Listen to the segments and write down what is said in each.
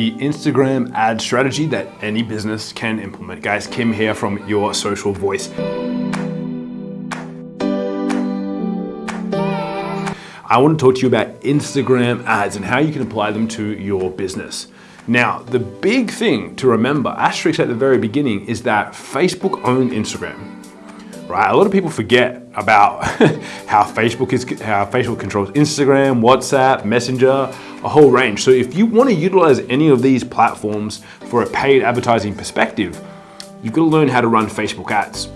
the Instagram ad strategy that any business can implement. Guys, Kim here from Your Social Voice. I want to talk to you about Instagram ads and how you can apply them to your business. Now, the big thing to remember, asterisk at the very beginning, is that Facebook owned Instagram right? A lot of people forget about how Facebook is, how Facebook controls Instagram, WhatsApp, Messenger, a whole range. So if you want to utilize any of these platforms for a paid advertising perspective, you've got to learn how to run Facebook ads.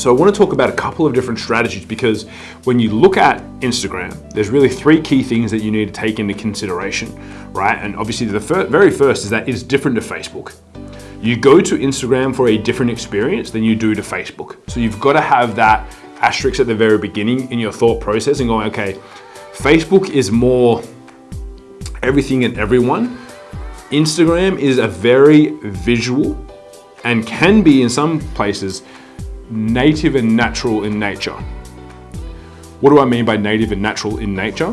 So I want to talk about a couple of different strategies because when you look at Instagram, there's really three key things that you need to take into consideration, right? And obviously the fir very first is that it's different to Facebook. You go to Instagram for a different experience than you do to Facebook. So you've got to have that asterisk at the very beginning in your thought process and going, okay, Facebook is more everything and everyone. Instagram is a very visual and can be in some places native and natural in nature. What do I mean by native and natural in nature?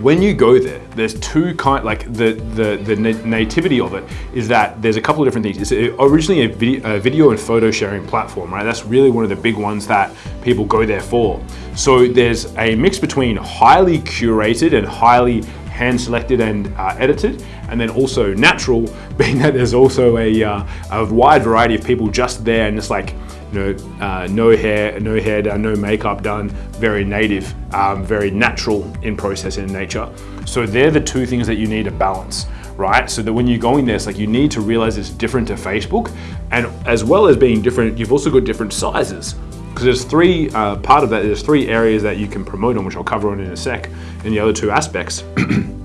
When you go there, there's two kind, like the, the, the nativity of it is that there's a couple of different things. It's originally a video, a video and photo sharing platform, right? That's really one of the big ones that people go there for. So there's a mix between highly curated and highly hand selected and uh, edited, and then also natural, being that there's also a, uh, a wide variety of people just there and it's like, you know, uh, no hair, no hair done, no makeup done, very native, um, very natural in process in nature. So they're the two things that you need to balance right? So that when you're going there, it's like you need to realize it's different to Facebook. And as well as being different, you've also got different sizes. Because there's three, uh, part of that, there's three areas that you can promote on, which I'll cover on in a sec, in the other two aspects.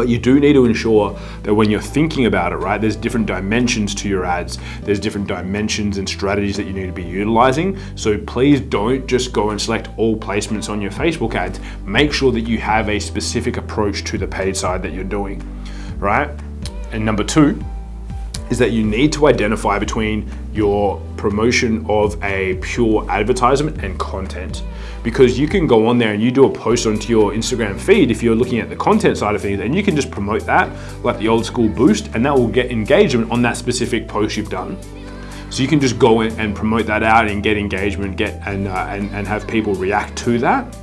But you do need to ensure that when you're thinking about it, right, there's different dimensions to your ads. There's different dimensions and strategies that you need to be utilizing. So please don't just go and select all placements on your Facebook ads. Make sure that you have a specific approach to the paid side that you're doing, right? And number two, is that you need to identify between your promotion of a pure advertisement and content because you can go on there and you do a post onto your Instagram feed if you're looking at the content side of things and you can just promote that like the old school boost and that will get engagement on that specific post you've done. So you can just go in and promote that out and get engagement get and, uh, and, and have people react to that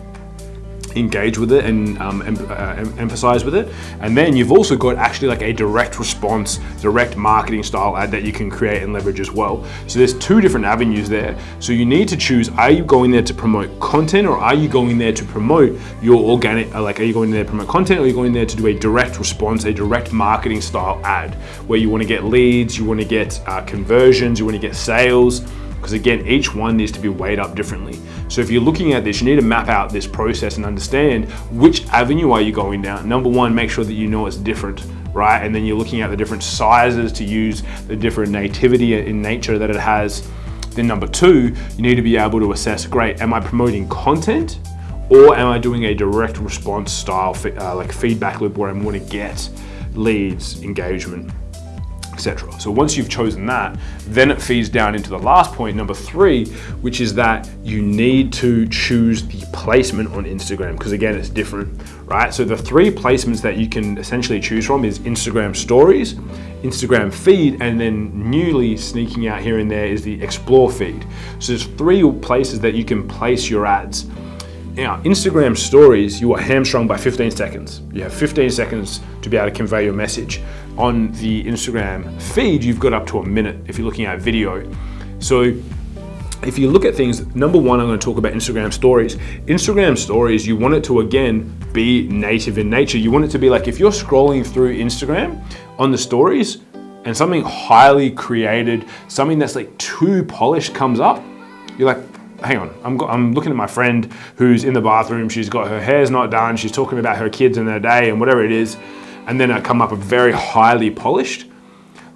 engage with it and um, em uh, emphasize with it. And then you've also got actually like a direct response, direct marketing style ad that you can create and leverage as well. So there's two different avenues there. So you need to choose, are you going there to promote content or are you going there to promote your organic, uh, like are you going there to promote content or are you going there to do a direct response, a direct marketing style ad where you want to get leads, you want to get uh, conversions, you want to get sales, because again, each one needs to be weighed up differently. So if you're looking at this, you need to map out this process and understand which avenue are you going down. Number one, make sure that you know it's different, right? And then you're looking at the different sizes to use, the different nativity in nature that it has. Then number two, you need to be able to assess, great, am I promoting content or am I doing a direct response style, uh, like feedback loop where I'm gonna get leads, engagement, etc. So once you've chosen that, then it feeds down into the last point, number three, which is that you need to choose the placement on Instagram, because again, it's different, right? So the three placements that you can essentially choose from is Instagram stories, Instagram feed, and then newly sneaking out here and there is the explore feed. So there's three places that you can place your ads. Now, Instagram stories, you are hamstrung by 15 seconds. You have 15 seconds to be able to convey your message. On the Instagram feed, you've got up to a minute if you're looking at video. So if you look at things, number one, I'm gonna talk about Instagram stories. Instagram stories, you want it to, again, be native in nature. You want it to be like, if you're scrolling through Instagram on the stories and something highly created, something that's like too polished comes up, you're like, hang on, I'm, I'm looking at my friend who's in the bathroom, she's got her hair's not done, she's talking about her kids and their day and whatever it is, and then I come up very highly polished.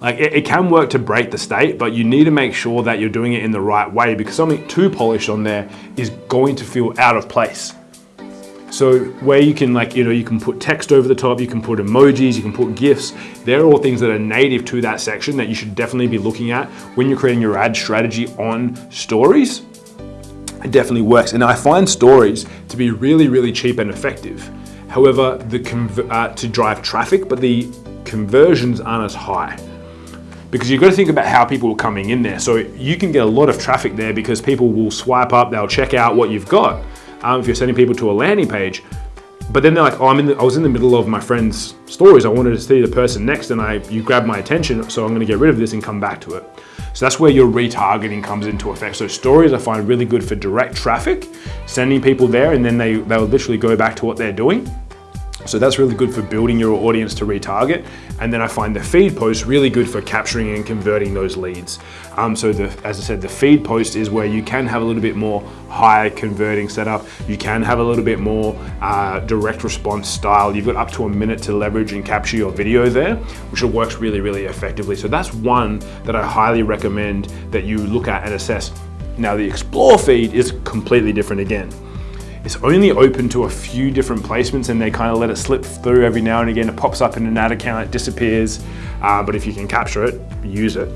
Like it, it, can work to break the state, but you need to make sure that you're doing it in the right way because something too polished on there is going to feel out of place. So where you can like, you know, you can put text over the top, you can put emojis, you can put GIFs. They're all things that are native to that section that you should definitely be looking at when you're creating your ad strategy on stories it definitely works. And I find stories to be really, really cheap and effective. However, the uh, to drive traffic, but the conversions aren't as high because you've got to think about how people are coming in there. So you can get a lot of traffic there because people will swipe up, they'll check out what you've got. Um, if you're sending people to a landing page, but then they're like, oh, I'm in the, I was in the middle of my friend's stories. I wanted to see the person next and I, you grabbed my attention. So I'm gonna get rid of this and come back to it. So that's where your retargeting comes into effect. So stories I find really good for direct traffic, sending people there and then they, they'll literally go back to what they're doing. So that's really good for building your audience to retarget. And then I find the feed post really good for capturing and converting those leads. Um, so the, as I said, the feed post is where you can have a little bit more high converting setup. You can have a little bit more uh, direct response style. You've got up to a minute to leverage and capture your video there, which works really, really effectively. So that's one that I highly recommend that you look at and assess. Now the explore feed is completely different again. It's only open to a few different placements and they kind of let it slip through every now and again. It pops up in an ad account, it disappears. Uh, but if you can capture it, use it.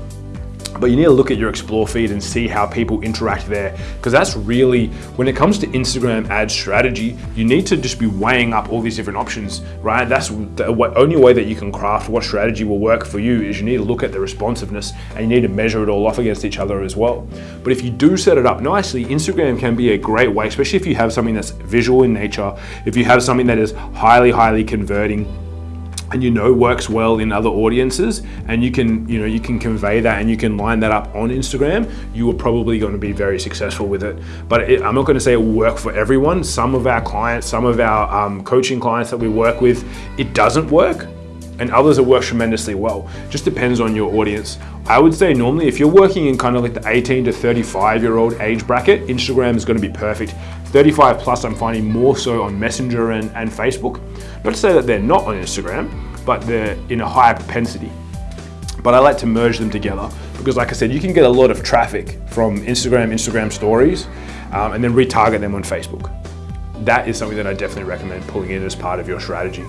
But you need to look at your explore feed and see how people interact there. Because that's really, when it comes to Instagram ad strategy, you need to just be weighing up all these different options, right? That's the only way that you can craft what strategy will work for you is you need to look at the responsiveness and you need to measure it all off against each other as well. But if you do set it up nicely, Instagram can be a great way, especially if you have something that's visual in nature, if you have something that is highly, highly converting, and you know works well in other audiences and you can you know you can convey that and you can line that up on Instagram you are probably going to be very successful with it. But it, I'm not going to say it work for everyone. Some of our clients some of our um, coaching clients that we work with it doesn't work and others it works tremendously well just depends on your audience I would say normally if you're working in kind of like the 18 to 35 year old age bracket Instagram is going to be perfect 35 plus I'm finding more so on Messenger and, and Facebook not to say that they're not on Instagram, but they're in a higher propensity. But I like to merge them together because like I said, you can get a lot of traffic from Instagram, Instagram stories, um, and then retarget them on Facebook. That is something that I definitely recommend pulling in as part of your strategy.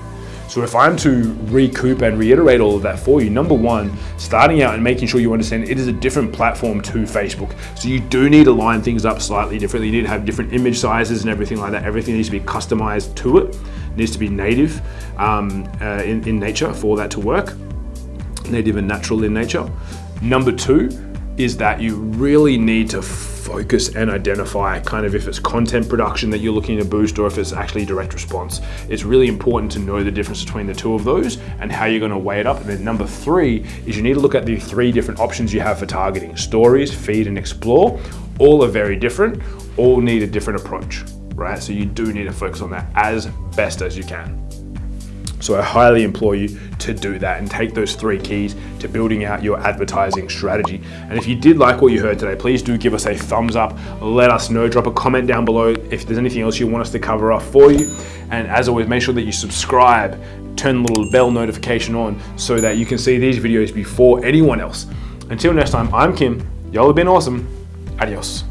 So if I'm to recoup and reiterate all of that for you, number one, starting out and making sure you understand it is a different platform to Facebook. So you do need to line things up slightly differently. You need to have different image sizes and everything like that. Everything needs to be customized to it. it needs to be native um, uh, in, in nature for that to work. Native and natural in nature. Number two is that you really need to focus and identify kind of if it's content production that you're looking to boost or if it's actually direct response. It's really important to know the difference between the two of those and how you're gonna weigh it up. And then number three is you need to look at the three different options you have for targeting. Stories, feed, and explore. All are very different, all need a different approach, right? So you do need to focus on that as best as you can. So I highly implore you to do that and take those three keys to building out your advertising strategy. And if you did like what you heard today, please do give us a thumbs up. Let us know, drop a comment down below if there's anything else you want us to cover off for you. And as always, make sure that you subscribe, turn the little bell notification on so that you can see these videos before anyone else. Until next time, I'm Kim. Y'all have been awesome. Adios.